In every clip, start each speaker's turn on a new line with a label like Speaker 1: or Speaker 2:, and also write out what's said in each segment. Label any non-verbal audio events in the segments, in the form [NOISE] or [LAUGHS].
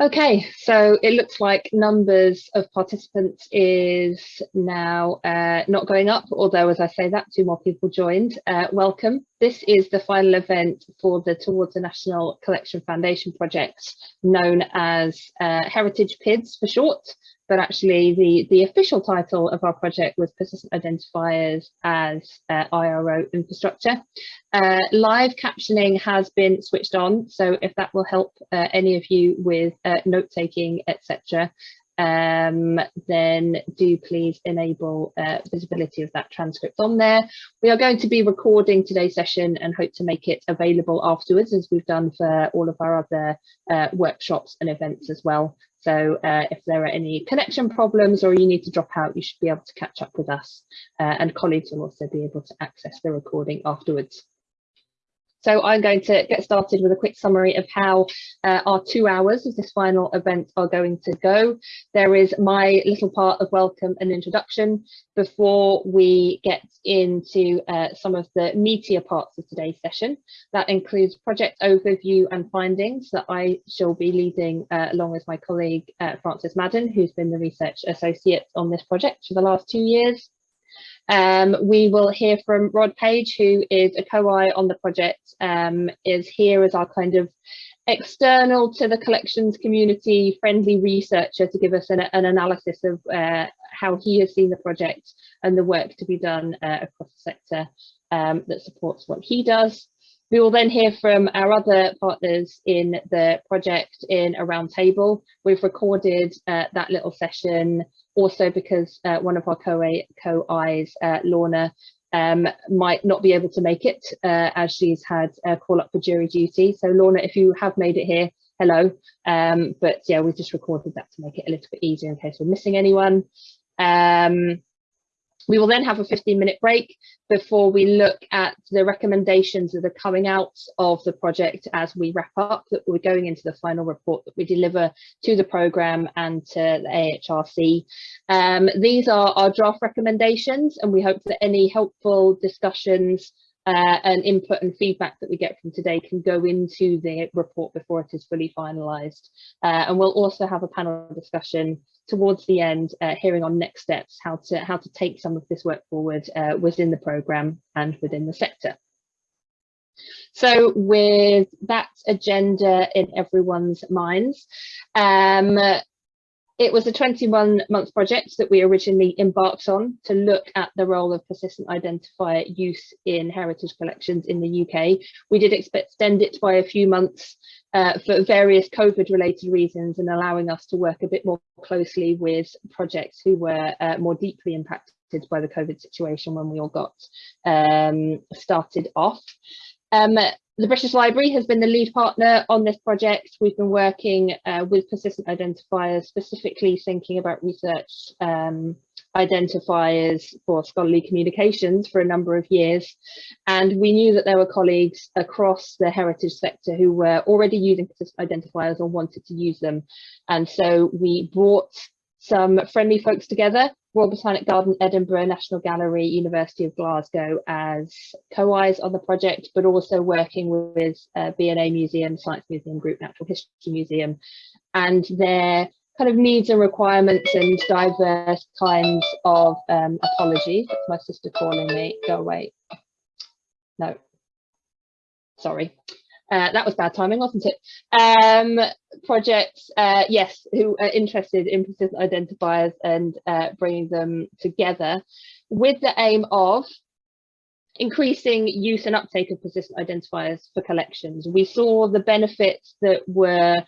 Speaker 1: Okay, so it looks like numbers of participants is now uh, not going up, although as I say that, two more people joined. Uh, welcome. This is the final event for the Towards the National Collection Foundation project, known as uh, Heritage PIDS for short but actually the, the official title of our project was Persistent Identifiers as uh, IRO Infrastructure. Uh, live captioning has been switched on, so if that will help uh, any of you with uh, note-taking, etc., um, then do please enable uh, visibility of that transcript on there. We are going to be recording today's session and hope to make it available afterwards as we've done for all of our other uh, workshops and events as well. So uh, if there are any connection problems or you need to drop out, you should be able to catch up with us uh, and colleagues will also be able to access the recording afterwards. So I'm going to get started with a quick summary of how uh, our two hours of this final event are going to go. There is my little part of welcome and introduction before we get into uh, some of the meatier parts of today's session. That includes project overview and findings that I shall be leading uh, along with my colleague uh, Frances Madden, who's been the research associate on this project for the last two years. Um, we will hear from Rod Page, who is a co-I on the project, um, is here as our kind of external to the collections community friendly researcher to give us an, an analysis of uh, how he has seen the project and the work to be done uh, across the sector um, that supports what he does. We will then hear from our other partners in the project in a roundtable. We've recorded uh, that little session also because uh, one of our co-Is, co uh, Lorna, um, might not be able to make it uh, as she's had a call up for jury duty. So Lorna, if you have made it here, hello. Um, but yeah, we just recorded that to make it a little bit easier in case we're missing anyone. Um, we will then have a 15 minute break before we look at the recommendations that are coming out of the project as we wrap up that we're going into the final report that we deliver to the programme and to the AHRC. Um, these are our draft recommendations and we hope that any helpful discussions uh, and input and feedback that we get from today can go into the report before it is fully finalised. Uh, and we'll also have a panel discussion towards the end, uh, hearing on next steps, how to how to take some of this work forward uh, within the programme and within the sector. So with that agenda in everyone's minds, um, it was a 21 month project that we originally embarked on to look at the role of persistent identifier use in heritage collections in the UK. We did extend it by a few months uh, for various COVID related reasons and allowing us to work a bit more closely with projects who were uh, more deeply impacted by the COVID situation when we all got um, started off. Um, the British Library has been the lead partner on this project. We've been working uh, with persistent identifiers, specifically thinking about research um, identifiers for scholarly communications for a number of years. And we knew that there were colleagues across the heritage sector who were already using persistent identifiers or wanted to use them. And so we brought some friendly folks together Royal Botanic Garden, Edinburgh, National Gallery, University of Glasgow as co-Is on the project, but also working with uh, V&A Museum, Science Museum Group, Natural History Museum, and their kind of needs and requirements and diverse kinds of um, apologies. That's my sister calling me, go away. No, sorry. Uh, that was bad timing, wasn't it? Um, projects, uh, yes, who are interested in persistent identifiers and uh, bringing them together with the aim of increasing use and uptake of persistent identifiers for collections. We saw the benefits that were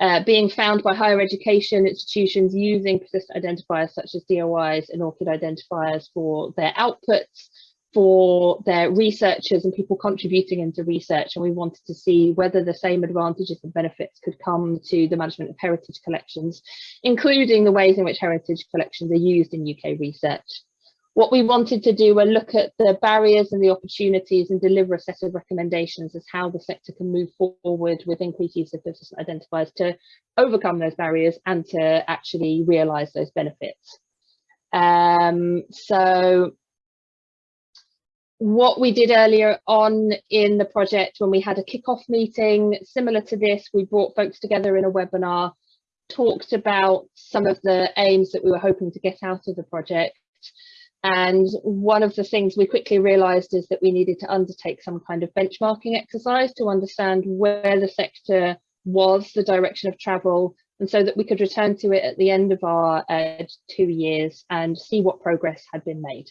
Speaker 1: uh, being found by higher education institutions using persistent identifiers such as DOIs and ORCID identifiers for their outputs for their researchers and people contributing into research and we wanted to see whether the same advantages and benefits could come to the management of heritage collections, including the ways in which heritage collections are used in UK research. What we wanted to do were look at the barriers and the opportunities and deliver a set of recommendations as how the sector can move forward with increased use of identifiers to overcome those barriers and to actually realise those benefits. Um, so what we did earlier on in the project when we had a kick-off meeting similar to this we brought folks together in a webinar talked about some of the aims that we were hoping to get out of the project. And one of the things we quickly realised is that we needed to undertake some kind of benchmarking exercise to understand where the sector was, the direction of travel, and so that we could return to it at the end of our uh, two years and see what progress had been made.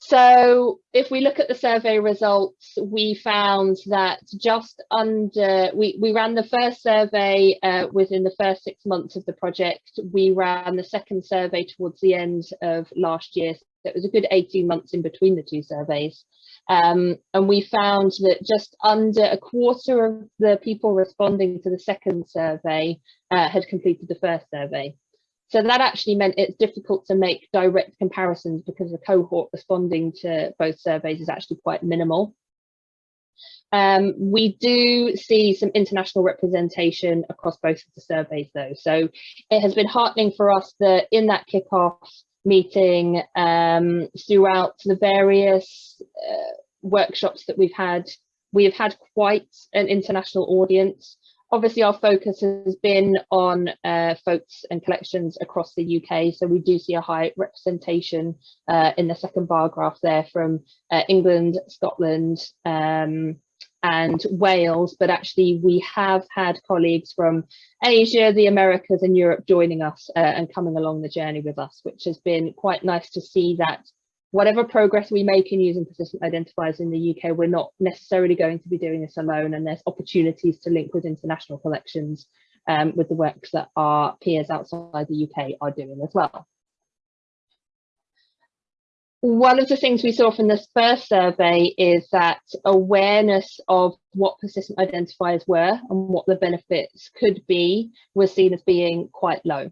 Speaker 1: So if we look at the survey results, we found that just under, we, we ran the first survey uh, within the first six months of the project. We ran the second survey towards the end of last year. So it was a good 18 months in between the two surveys. Um, and we found that just under a quarter of the people responding to the second survey uh, had completed the first survey. So that actually meant it's difficult to make direct comparisons because the cohort responding to both surveys is actually quite minimal. Um, we do see some international representation across both of the surveys though. So it has been heartening for us that in that kickoff meeting um, throughout the various uh, workshops that we've had, we have had quite an international audience obviously our focus has been on uh, folks and collections across the UK, so we do see a high representation uh, in the second bar graph there from uh, England, Scotland um, and Wales, but actually we have had colleagues from Asia, the Americas and Europe joining us uh, and coming along the journey with us, which has been quite nice to see that whatever progress we make in using persistent identifiers in the UK, we're not necessarily going to be doing this alone and there's opportunities to link with international collections um, with the works that our peers outside the UK are doing as well. One of the things we saw from this first survey is that awareness of what persistent identifiers were and what the benefits could be was seen as being quite low.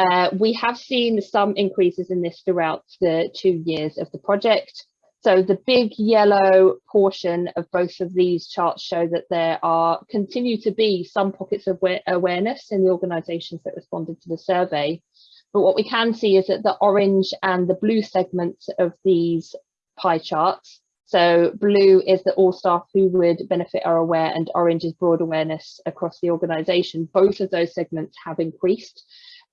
Speaker 1: Uh, we have seen some increases in this throughout the two years of the project. So the big yellow portion of both of these charts show that there are continue to be some pockets of awareness in the organisations that responded to the survey. But what we can see is that the orange and the blue segments of these pie charts, so blue is that all staff who would benefit are aware and orange is broad awareness across the organisation. Both of those segments have increased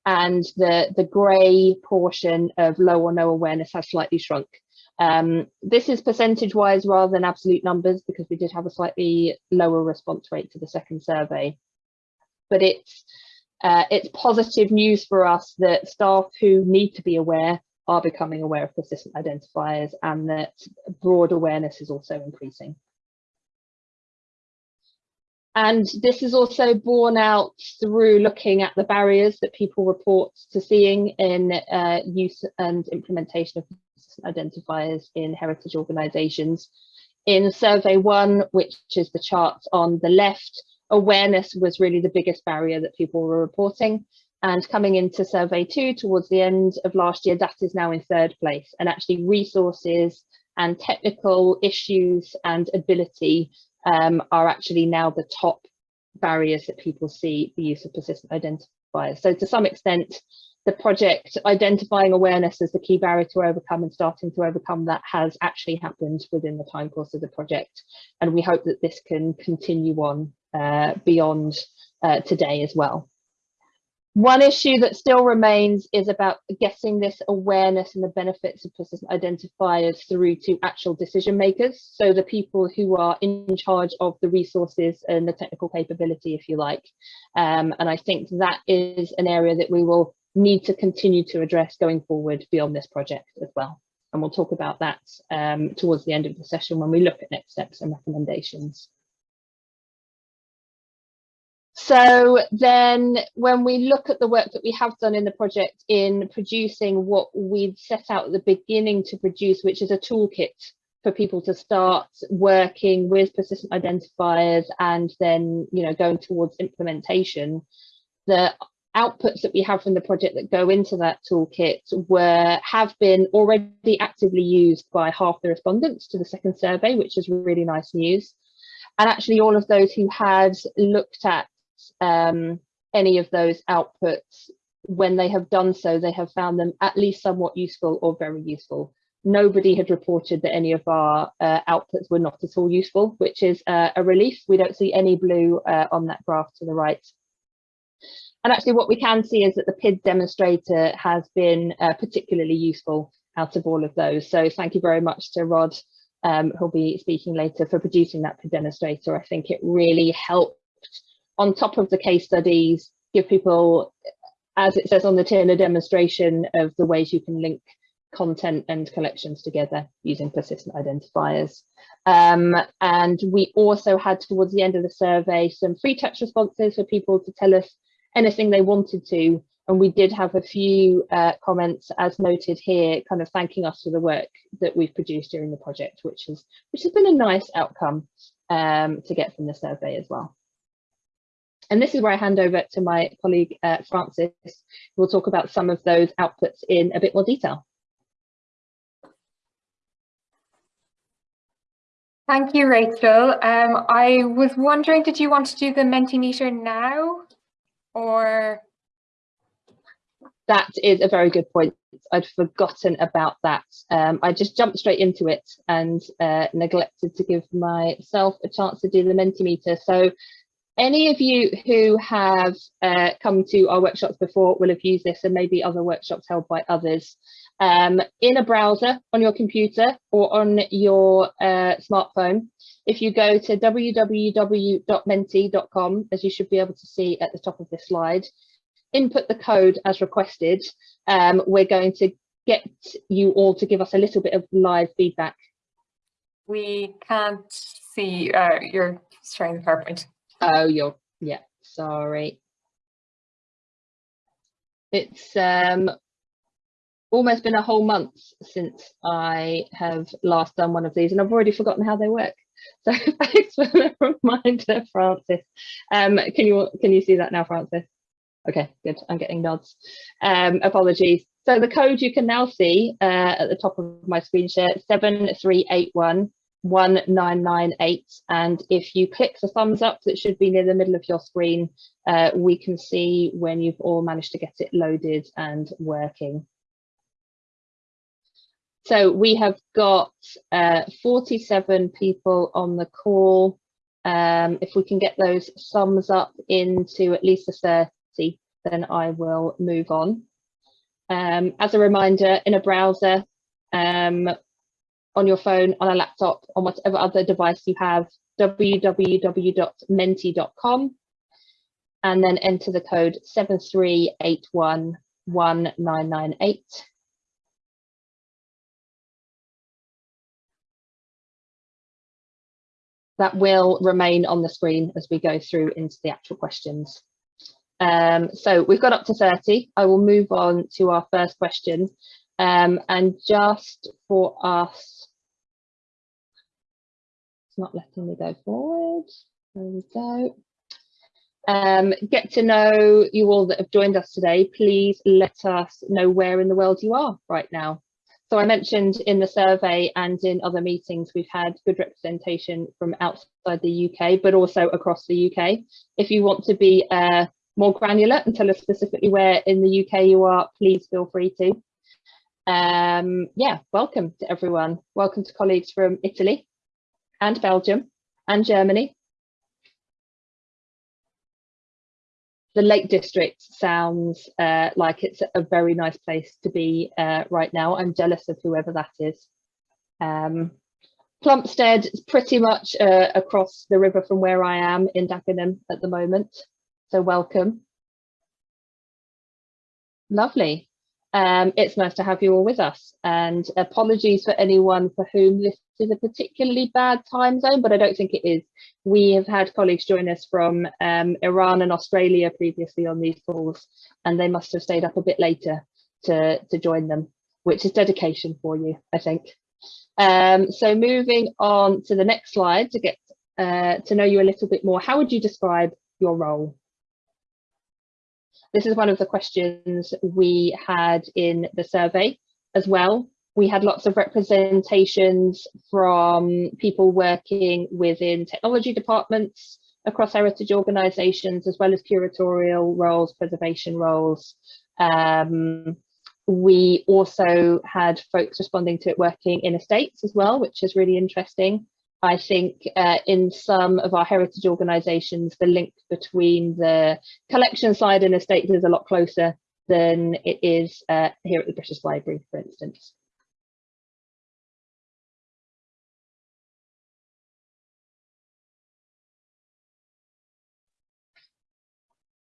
Speaker 1: and the, the grey portion of low or no awareness has slightly shrunk. Um, this is percentage wise rather than absolute numbers because we did have a slightly lower response rate to the second survey. But it's, uh, it's positive news for us that staff who need to be aware are becoming aware of persistent identifiers and that broad awareness is also increasing. And this is also borne out through looking at the barriers that people report to seeing in uh, use and implementation of identifiers in heritage organisations. In survey one, which is the chart on the left, awareness was really the biggest barrier that people were reporting. And coming into survey two towards the end of last year, that is now in third place. And actually resources and technical issues and ability um, are actually now the top barriers that people see the use of persistent identifiers. So to some extent, the project identifying awareness as the key barrier to overcome and starting to overcome that has actually happened within the time course of the project. And we hope that this can continue on uh, beyond uh, today as well. One issue that still remains is about getting this awareness and the benefits of persistent identifiers through to actual decision makers. So the people who are in charge of the resources and the technical capability, if you like. Um, and I think that is an area that we will need to continue to address going forward beyond this project as well. And we'll talk about that um, towards the end of the session when we look at next steps and recommendations. So then when we look at the work that we have done in the project in producing what we've set out at the beginning to produce, which is a toolkit for people to start working with persistent identifiers and then, you know, going towards implementation, the outputs that we have from the project that go into that toolkit were have been already actively used by half the respondents to the second survey, which is really nice news. And actually all of those who had looked at um, any of those outputs, when they have done so, they have found them at least somewhat useful or very useful. Nobody had reported that any of our uh, outputs were not at all useful, which is uh, a relief. We don't see any blue uh, on that graph to the right. And actually what we can see is that the PID demonstrator has been uh, particularly useful out of all of those. So thank you very much to Rod, um, who'll be speaking later, for producing that PID demonstrator. I think it really helped on top of the case studies, give people, as it says on the tin, a demonstration of the ways you can link content and collections together using persistent identifiers. Um, and we also had towards the end of the survey some free text responses for people to tell us anything they wanted to. And we did have a few uh, comments as noted here, kind of thanking us for the work that we've produced during the project, which has, which has been a nice outcome um, to get from the survey as well. And this is where I hand over to my colleague, uh, Frances, who will talk about some of those outputs in a bit more detail.
Speaker 2: Thank you, Rachel. Um, I was wondering, did you want to do the Mentimeter now or?
Speaker 1: That is a very good point. I'd forgotten about that. Um, I just jumped straight into it and uh, neglected to give myself a chance to do the Mentimeter. So any of you who have uh, come to our workshops before will have used this and maybe other workshops held by others. Um, in a browser on your computer or on your uh, smartphone, if you go to www.menti.com, as you should be able to see at the top of this slide, input the code as requested, um, we're going to get you all to give us a little bit of live feedback.
Speaker 2: We can't see, uh, you're sharing the PowerPoint.
Speaker 1: Oh, you're, yeah, sorry. It's um, almost been a whole month since I have last done one of these and I've already forgotten how they work. [LAUGHS] So thanks for the reminder, Frances. Um, can you can you see that now, Frances? Okay, good. I'm getting nods. Um, apologies. So the code you can now see uh, at the top of my screen share, 7381 1998 and if you click the thumbs up that should be near the middle of your screen uh, we can see when you've all managed to get it loaded and working. So we have got uh, 47 people on the call. Um, if we can get those thumbs up into at least a 30, then I will move on. Um, as a reminder, in a browser, um, on your phone, on a laptop, on whatever other device you have, www.menti.com, and then enter the code 73811998. That will remain on the screen as we go through into the actual questions. Um, so we've got up to 30. I will move on to our first question. Um, and just for us not letting me go forward. There we go. Um, get to know you all that have joined us today. Please let us know where in the world you are right now. So I mentioned in the survey and in other meetings, we've had good representation from outside the UK, but also across the UK. If you want to be uh, more granular and tell us specifically where in the UK you are, please feel free to. Um, yeah, welcome to everyone. Welcome to colleagues from Italy, and Belgium and Germany. The Lake District sounds uh, like it's a very nice place to be uh, right now. I'm jealous of whoever that is. Um, Plumstead is pretty much uh, across the river from where I am in Dagenham at the moment. So welcome. Lovely. Um, it's nice to have you all with us and apologies for anyone for whom this is a particularly bad time zone, but I don't think it is. We have had colleagues join us from um, Iran and Australia previously on these calls, and they must have stayed up a bit later to, to join them, which is dedication for you, I think. Um, so moving on to the next slide to get uh, to know you a little bit more, how would you describe your role? This is one of the questions we had in the survey as well we had lots of representations from people working within technology departments across heritage organisations, as well as curatorial roles, preservation roles. Um, we also had folks responding to it working in estates as well, which is really interesting. I think uh, in some of our heritage organisations, the link between the collection side and estates is a lot closer than it is uh, here at the British Library, for instance.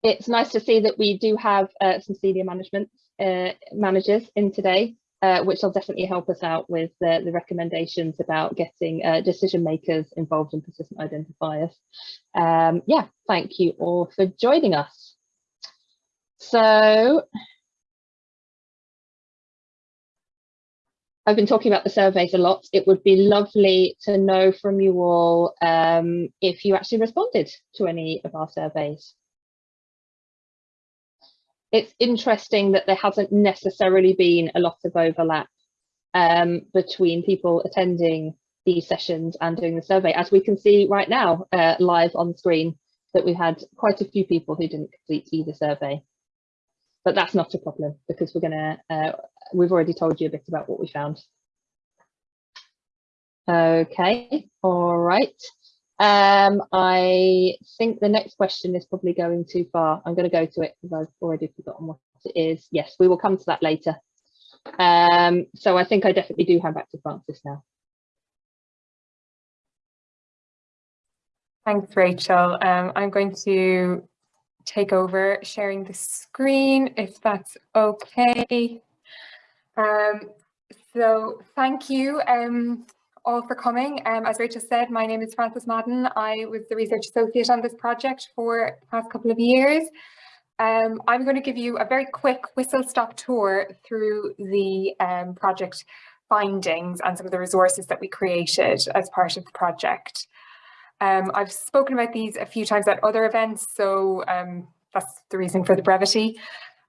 Speaker 1: It's nice to see that we do have uh, some senior management uh, managers in today uh, which will definitely help us out with the, the recommendations about getting uh, decision makers involved in persistent identifiers. Um, yeah, thank you all for joining us. So I've been talking about the surveys a lot. It would be lovely to know from you all um, if you actually responded to any of our surveys it's interesting that there hasn't necessarily been a lot of overlap um, between people attending these sessions and doing the survey, as we can see right now uh, live on screen that we had quite a few people who didn't complete either survey. But that's not a problem because we're gonna, uh, we've already told you a bit about what we found. Okay, all right. Um, I think the next question is probably going too far. I'm going to go to it because I've already forgotten what it is. Yes, we will come to that later. Um, so I think I definitely do hand back to Frances now.
Speaker 2: Thanks, Rachel. Um, I'm going to take over sharing the screen if that's okay. Um, so thank you. Um, all for coming. Um, as Rachel said, my name is Frances Madden. I was the research associate on this project for the past couple of years. Um, I'm going to give you a very quick whistle-stop tour through the um, project findings and some of the resources that we created as part of the project. Um, I've spoken about these a few times at other events, so um, that's the reason for the brevity.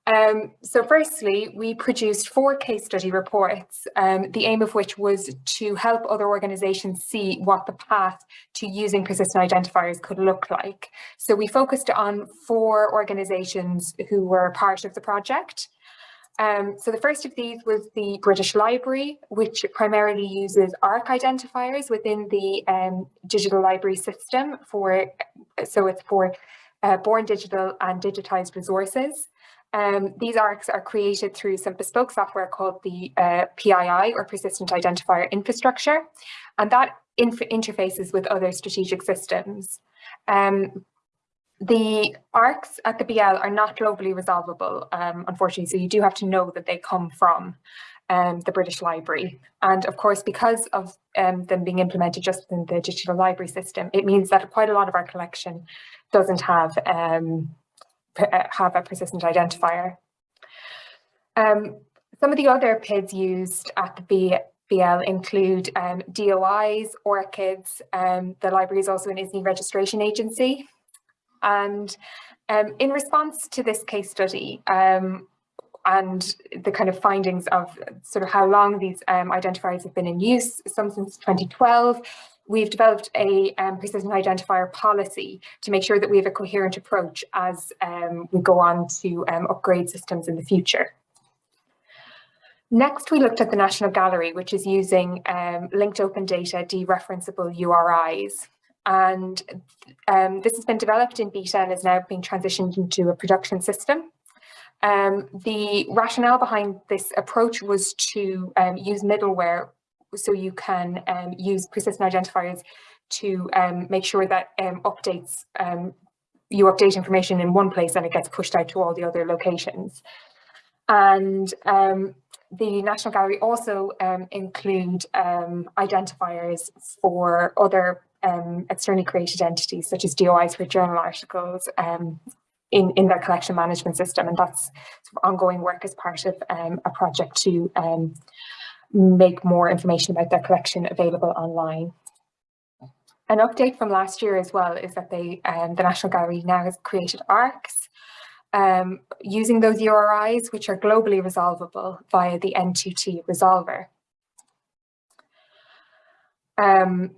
Speaker 2: Um, so firstly, we produced four case study reports, um, the aim of which was to help other organisations see what the path to using persistent identifiers could look like. So we focused on four organisations who were part of the project. Um, so the first of these was the British Library, which primarily uses ARK identifiers within the um, digital library system for, so it's for uh, born digital and digitised resources. Um, these ARKs are created through some bespoke software called the uh, PII or Persistent Identifier Infrastructure, and that inf interfaces with other strategic systems. Um, the ARKs at the BL are not globally resolvable, um, unfortunately, so you do have to know that they come from um, the British Library. And of course, because of um, them being implemented just in the digital library system, it means that quite a lot of our collection doesn't have um, have a persistent identifier. Um, some of the other PIDs used at the BL include um, DOIs, ORCIDs, um, the library is also an ISNI registration agency. And um, in response to this case study um, and the kind of findings of sort of how long these um, identifiers have been in use, some since 2012, we've developed a um, persistent identifier policy to make sure that we have a coherent approach as um, we go on to um, upgrade systems in the future. Next, we looked at the National Gallery, which is using um, linked open data dereferenceable URIs. And um, this has been developed in beta and is now being transitioned into a production system. Um, the rationale behind this approach was to use middleware so you can um, use persistent identifiers to um, make sure that um, updates, um, you update information in one place and it gets pushed out to all the other locations. And um, the National Gallery also include identifiers for other externally created entities, such as DOIs for journal articles, in, in their collection management system. And that's sort of ongoing work as part of um, a project to um, make more information about their collection available online. An update from last year as well is that they, um, the National Gallery now has created ARKs um, using those URIs, which are globally resolvable via the N2T resolver. Um,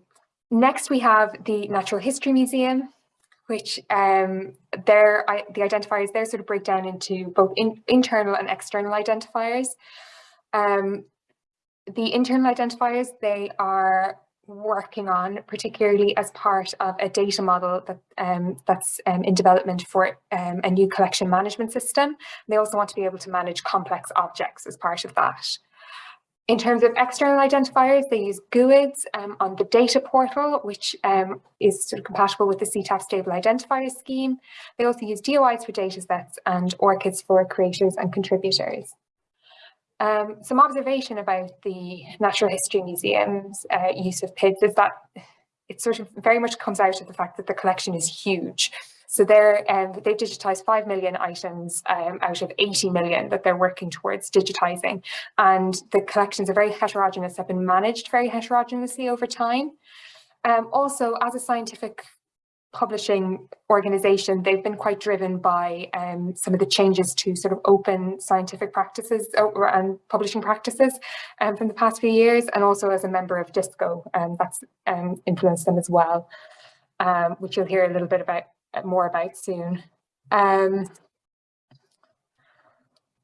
Speaker 2: next, we have the Natural History Museum, which um, their, the identifiers there sort of break down into both in, internal and external identifiers. Um, the internal identifiers, they are working on, particularly as part of a data model that um, that's um, in development for um, a new collection management system. They also want to be able to manage complex objects as part of that. In terms of external identifiers, they use GUIDs um, on the data portal, which um, is sort of compatible with the CETAF stable identifier scheme. They also use DOIs for datasets and ORCIDs for creators and contributors. Um, some observation about the Natural History Museum's uh, use of PIDs is that it sort of very much comes out of the fact that the collection is huge. So they're, um, they've digitised 5 million items um, out of 80 million that they're working towards digitising. And the collections are very heterogeneous, have been managed very heterogeneously over time. Um, also, as a scientific publishing organization, they've been quite driven by um, some of the changes to sort of open scientific practices uh, and publishing practices um, from the past few years, and also as a member of DiSSCo, um, that's um, influenced them as well, um, which you'll hear a little bit about more about soon.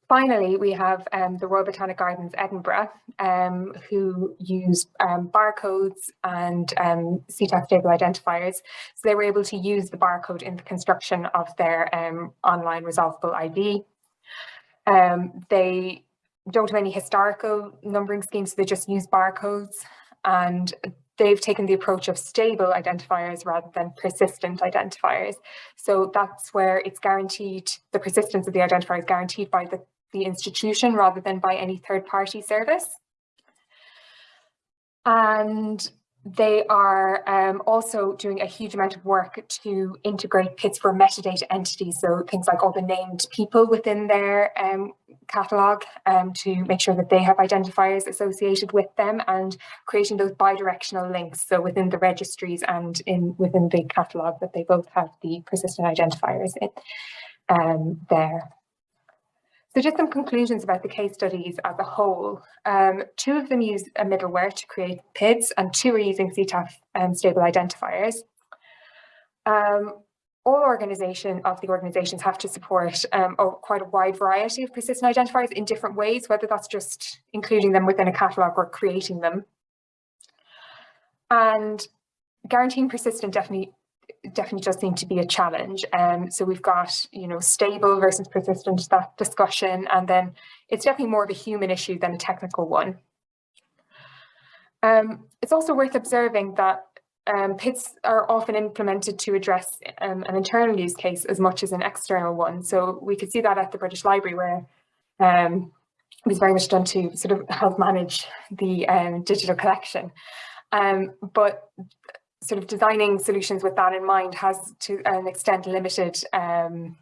Speaker 2: Finally, we have um, the Royal Botanic Gardens Edinburgh, um, who use um, barcodes and um, CETAF stable identifiers. So they were able to use the barcode in the construction of their um, online resolvable ID. Um, they don't have any historical numbering schemes, so they just use barcodes. And they've taken the approach of stable identifiers rather than persistent identifiers. So that's where it's guaranteed, the persistence of the identifier is guaranteed by the, the institution rather than by any third party service. And they are um, also doing a huge amount of work to integrate for metadata entities, so things like all the named people within their um, catalogue um, to make sure that they have identifiers associated with them and creating those bidirectional links, so within the registries and in within the catalogue that they both have the persistent identifiers in um, there. So just some conclusions about the case studies as a whole. Um, two of them use a middleware to create PIDs and two are using CETAF um, stable identifiers. Um, all organization of the organizations have to support um, a, quite a wide variety of persistent identifiers in different ways, whether that's just including them within a catalogue or creating them. And guaranteeing persistent definitely definitely does seem to be a challenge. Um, so we've got, you know, stable versus persistent, that discussion, and then it's definitely more of a human issue than a technical one. Um, it's also worth observing that um, PIDs are often implemented to address um, an internal use case as much as an external one. So we could see that at the British Library where um, it was very much done to sort of help manage the um, digital collection. Um, but sort of designing solutions with that in mind has to an extent limited um,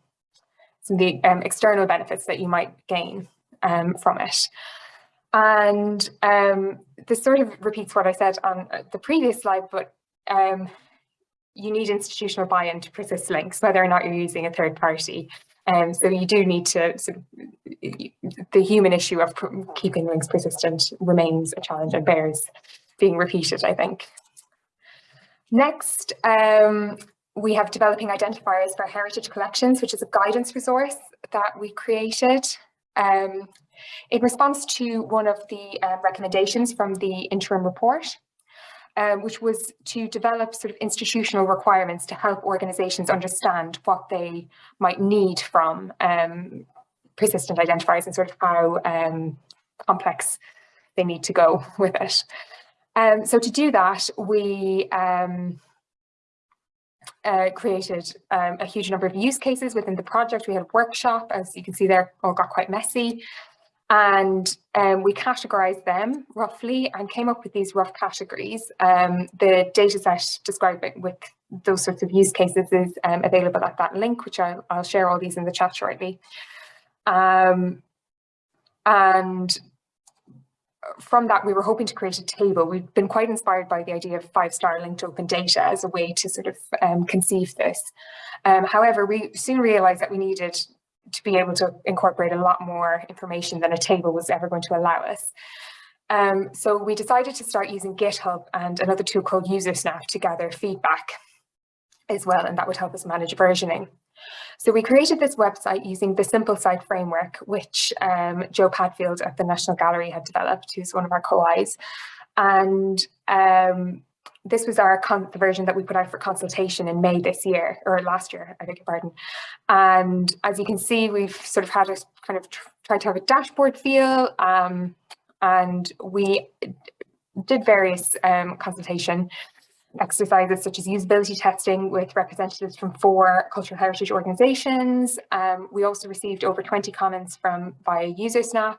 Speaker 2: some of the um, external benefits that you might gain um, from it. And um, this sort of repeats what I said on uh, the previous slide, but um, you need institutional buy-in to persist links, whether or not you're using a third party. Um, so you do need to, sort of, the human issue of keeping links persistent remains a challenge and bears being repeated, I think. Next, um, we have developing identifiers for heritage collections, which is a guidance resource that we created um, in response to one of the uh, recommendations from the interim report, um, which was to develop sort of institutional requirements to help organizations understand what they might need from um, persistent identifiers and sort of how um, complex they need to go [LAUGHS] with it. Um, so to do that, we um, uh, created um, a huge number of use cases within the project. We had a workshop, as you can see there, all got quite messy. And um, we categorized them roughly and came up with these rough categories. Um, the dataset describing with those sorts of use cases is um, available at that link, which I'll, I'll, share all these in the chat shortly. And from that, we were hoping to create a table. We've been quite inspired by the idea of five-star linked open data as a way to sort of um, conceive this. Um, however, we soon realized that we needed to be able to incorporate a lot more information than a table was ever going to allow us. Um, so we decided to start using GitHub and another tool called Usersnap to gather feedback as well, and that would help us manage versioning. So we created this website using the Simple Site framework, which um, Joe Padfield at the National Gallery had developed, who's one of our co-Is. And um, this was our the version that we put out for consultation in May this year, or last year, I beg your pardon. And as you can see, we've sort of had a kind of tried to have a dashboard feel, um, and we did various um, consultation exercises such as usability testing with representatives from four cultural heritage organisations. Um, we also received over 20 comments from via Usersnap.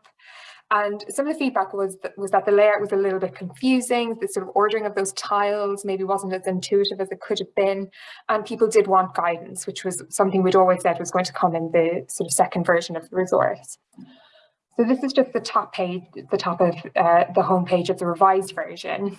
Speaker 2: And some of the feedback was that, was that the layout was a little bit confusing, the sort of ordering of those tiles maybe wasn't as intuitive as it could have been, and people did want guidance, which was something we'd always said was going to come in the sort of second version of the resource. So this is just the top page, the top of uh, the homepage of the revised version.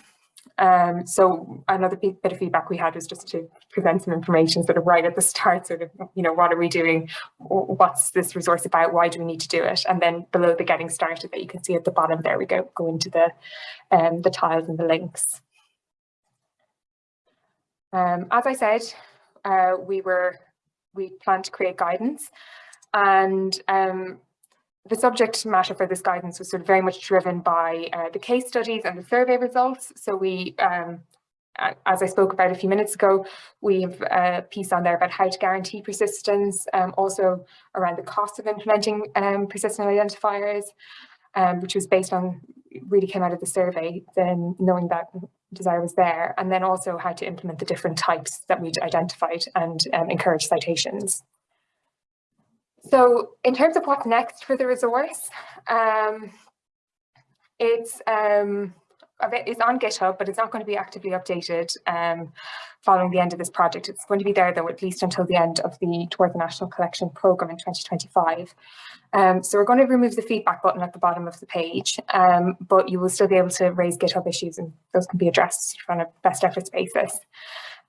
Speaker 2: Um, so another bit of feedback we had was just to present some information sort of right at the start, sort of, you know, what are we doing? What's this resource about? Why do we need to do it? And then below the getting started that you can see at the bottom there, we go, go into the, um, the tiles and the links. Um, as I said, uh, we were, we plan to create guidance and um, the subject matter for this guidance was sort of very much driven by uh, the case studies and the survey results. So we, um, as I spoke about a few minutes ago, we have a piece on there about how to guarantee persistence, um, also around the cost of implementing um, persistent identifiers, um, which was based on, really came out of the survey, then knowing that desire was there, and then also how to implement the different types that we'd identified and um, encourage citations. So in terms of what's next for the resource, um, it's um, it's on GitHub, but it's not going to be actively updated um, following the end of this project. It's going to be there though, at least until the end of the Towards the National Collection Programme in 2025. Um, so we're going to remove the feedback button at the bottom of the page, um, but you will still be able to raise GitHub issues and those can be addressed on a best efforts basis.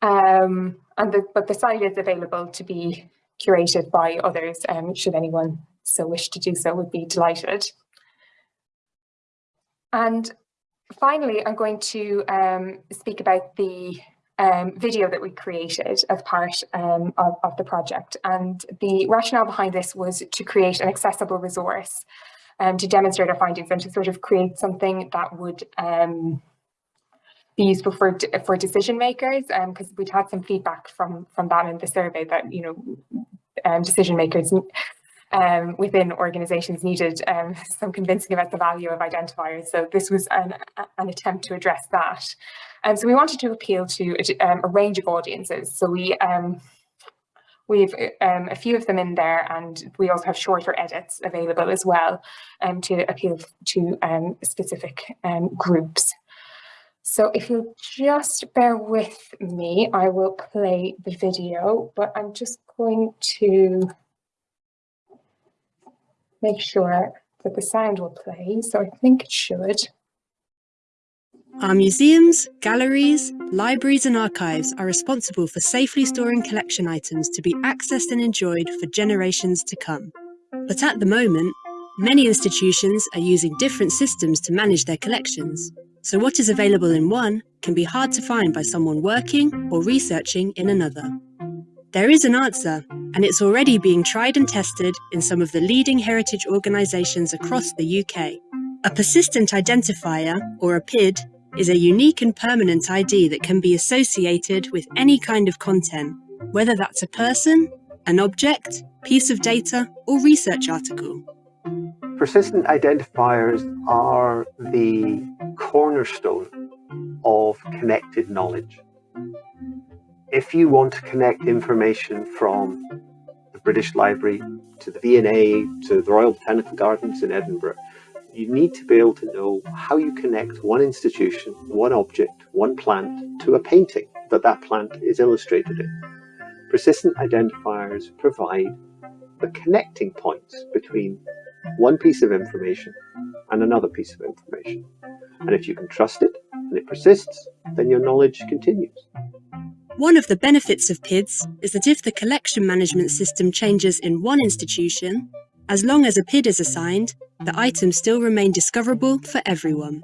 Speaker 2: Um, and the, but the site is available to be curated by others, um, should anyone so wish to do so, would be delighted. And finally, I'm going to um, speak about the um, video that we created as part um, of, of, the project. And the rationale behind this was to create an accessible resource um, to demonstrate our findings and to sort of create something that would um, be useful for for decision makers because um, we'd had some feedback from from that in the survey that you know um, decision makers um, within organizations needed um, [LAUGHS] some convincing about the value of identifiers. So this was an, an attempt to address that. And so we wanted to appeal to a, um, range of audiences. So we um, We've um, a few of them in there and we also have shorter edits available as well um, to appeal to um, specific um, groups. So if you'll just bear with me, I will play the video, but I'm just going to make sure that the sound will play. So I think it should.
Speaker 3: Our museums, galleries, libraries and archives are responsible for safely storing collection items to be accessed and enjoyed for generations to come. But at the moment, many institutions are using different systems to manage their collections. So what is available in one can be hard to find by someone working or researching in another. There is an answer, and it's already being tried and tested in some of the leading heritage organisations across the UK. A persistent identifier, or a PID, is a unique and permanent ID that can be associated with any kind of content, whether that's a person, an object, piece of data, or research article.
Speaker 4: Persistent identifiers are the cornerstone of connected knowledge. If you want to connect information from the British Library to the V&A to the Royal Botanical Gardens in Edinburgh, you need to be able to know how you connect one institution, one object, one plant to a painting that that plant is illustrated in. Persistent identifiers provide the connecting points between one piece of information and another piece of information. And if you can trust it and it persists, then your knowledge continues.
Speaker 3: One of the benefits of PIDs is that if the collection management system changes in one institution, as long as a PID is assigned, the items still remain discoverable for everyone.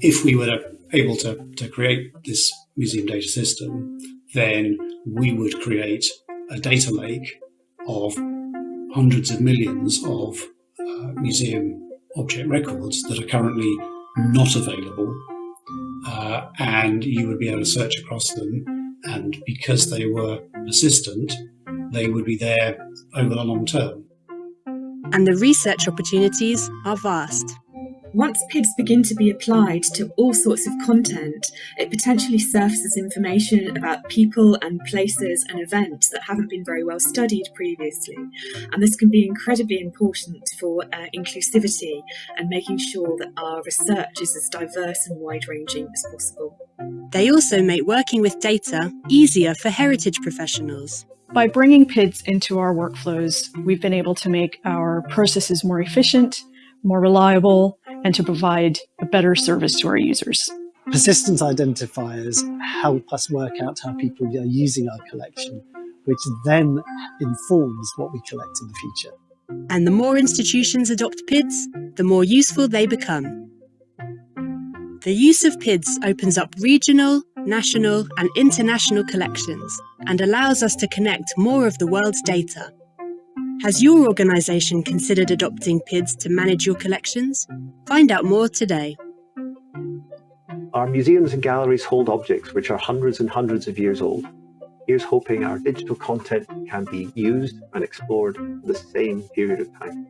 Speaker 5: If we were able to, to create this museum data system, then we would create a data lake of hundreds of millions of uh, museum object records that are currently not available uh, and you would be able to search across them. And because they were persistent, they would be there over the long term.
Speaker 3: And the research opportunities are vast.
Speaker 6: Once PIDs begin to be applied to all sorts of content, it potentially surfaces information about people and places and events that haven't been very well studied previously. And this can be incredibly important for uh, inclusivity and making sure that our research is as diverse and wide ranging as possible.
Speaker 3: They also make working with data easier for heritage professionals.
Speaker 7: By bringing PIDs into our workflows, we've been able to make our processes more efficient, more reliable, and to provide a better service to our users.
Speaker 8: Persistence identifiers help us work out how people are using our collection, which then informs what we collect in the future.
Speaker 3: And the more institutions adopt PIDs, the more useful they become. The use of PIDs opens up regional, national and international collections and allows us to connect more of the world's data. Has your organisation considered adopting PIDs to manage your collections? Find out more today.
Speaker 4: Our museums and galleries hold objects which are hundreds and hundreds of years old. Here's hoping our digital content can be used and explored for the same period of time.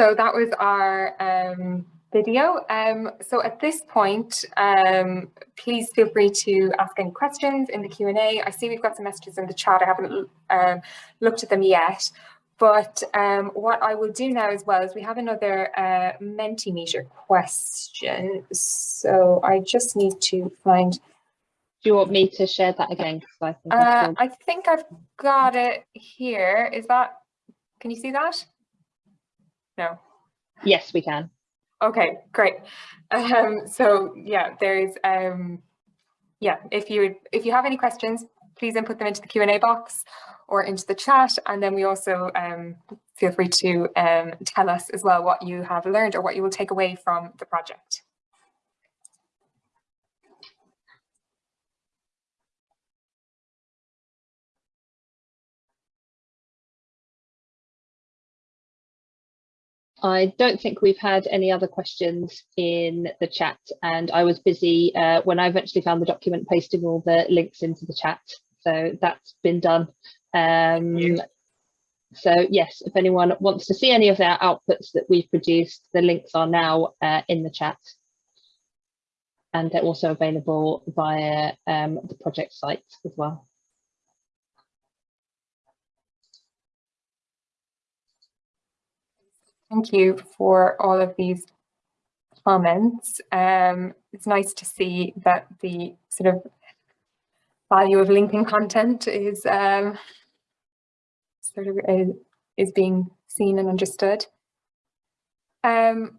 Speaker 2: So that was our um, video. Um, so at this point, um, please feel free to ask any questions in the Q&A. I see we've got some messages in the chat. I haven't um, looked at them yet. But um, what I will do now as well is we have another uh, Mentimeter question. So I just need to find...
Speaker 1: Do you want me to share that again? I think,
Speaker 2: uh, I think I've got it here. Is that... Can you see that? No.
Speaker 1: Yes, we can.
Speaker 2: Okay, great. Um, so yeah, there's um, yeah. If you if you have any questions, please input them into the Q and A box or into the chat, and then we also um, feel free to um, tell us as well what you have learned or what you will take away from the project.
Speaker 1: I don't think we've had any other questions in the chat and I was busy uh, when I eventually found the document posting all the links into the chat. So that's been done. Um, so yes, if anyone wants to see any of our outputs that we've produced, the links are now uh, in the chat. And they're also available via um, the project site as well.
Speaker 2: Thank you for all of these comments. Um, it's nice to see that the sort of value of linking content is um, sort of is, is, being seen and understood. Um,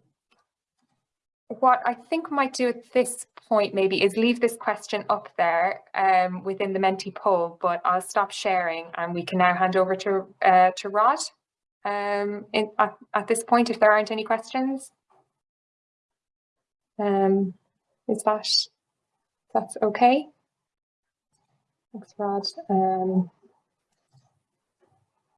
Speaker 2: what I think might do at this point maybe is leave this question up there um, within the Menti poll, but I'll stop sharing and we can now hand over to, uh, to Rod um, in, at, at, this point if there aren't any questions. Um, is that that's okay? Thanks, Rod. Um,